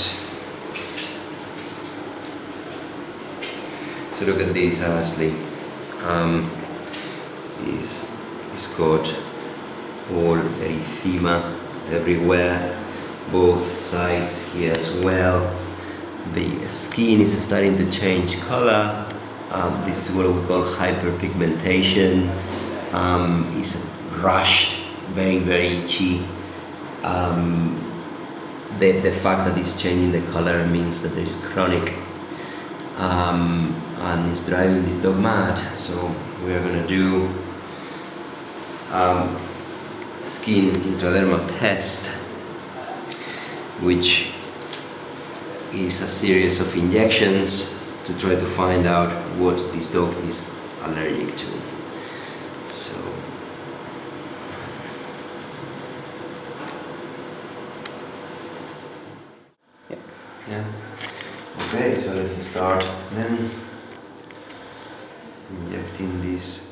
So look at this, Ashley. Um, he's got all erythema everywhere, both sides here as well. The skin is starting to change color. Um, this is what we call hyperpigmentation. Um, it's a rash, very, very itchy. Um, the, the fact that it's changing the color means that there's chronic um, and it's driving this dog mad. So we are gonna do um, skin intradermal test, which is a series of injections to try to find out what this dog is allergic to. So yeah. Okay, so let's start then injecting this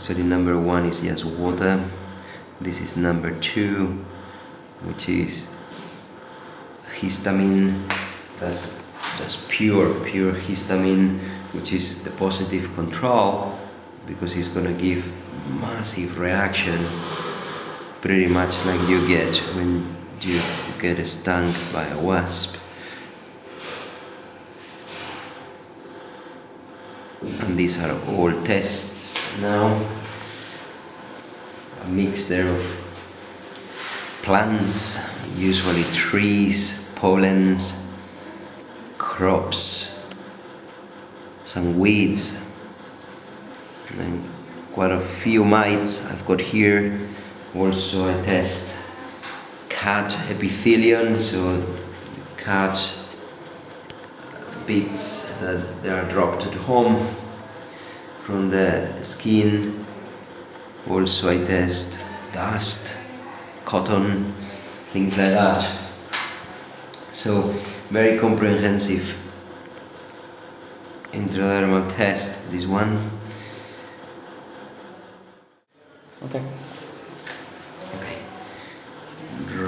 Actually number one is just water. This is number two, which is histamine. That's just pure, pure histamine, which is the positive control because it's gonna give massive reaction, pretty much like you get when you get stung by a wasp. And these are all tests now. A mix there of plants usually trees pollens crops some weeds and then quite a few mites I've got here. Also I test cat epithelium so cat bits that they are dropped at home from the skin. Also I test dust cotton things like that. So very comprehensive intradermal test this one. Okay. okay.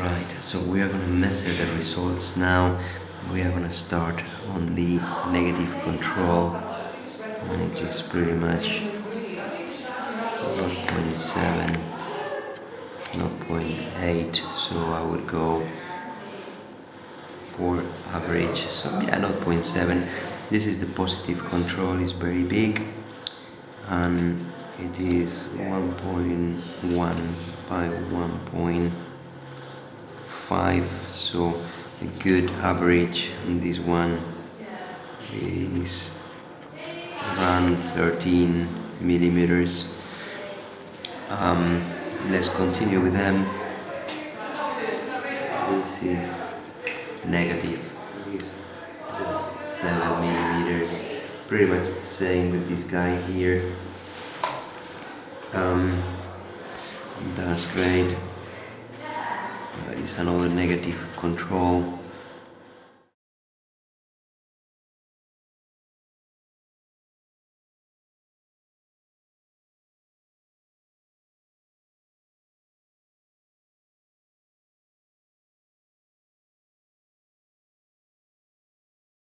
Right so we are gonna measure the results now we are gonna start on the negative control and it is pretty much 0.7 0.8 so I would go for average so yeah 0.7 this is the positive control is very big and it is 1.1 by 1.5 so a good average on this one is around 13 millimeters. Um, let's continue with them. This is negative. This is 7 millimeters. Pretty much the same with this guy here. Um, that's great Uh, is another negative control